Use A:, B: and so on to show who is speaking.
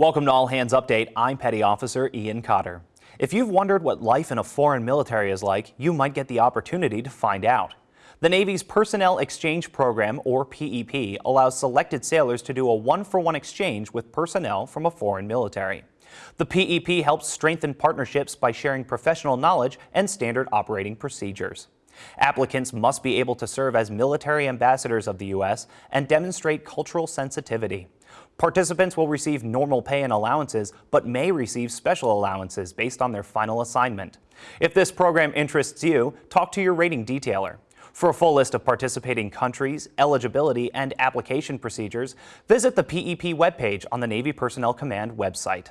A: Welcome to All Hands Update. I'm Petty Officer Ian Cotter. If you've wondered what life in a foreign military is like, you might get the opportunity to find out. The Navy's Personnel Exchange Program, or PEP, allows selected sailors to do a one-for-one -one exchange with personnel from a foreign military. The PEP helps strengthen partnerships by sharing professional knowledge and standard operating procedures. Applicants must be able to serve as military ambassadors of the U.S. and demonstrate cultural sensitivity. Participants will receive normal pay and allowances, but may receive special allowances based on their final assignment. If this program interests you, talk to your rating detailer. For a full list of participating countries, eligibility, and application procedures, visit the PEP webpage on the Navy Personnel Command website.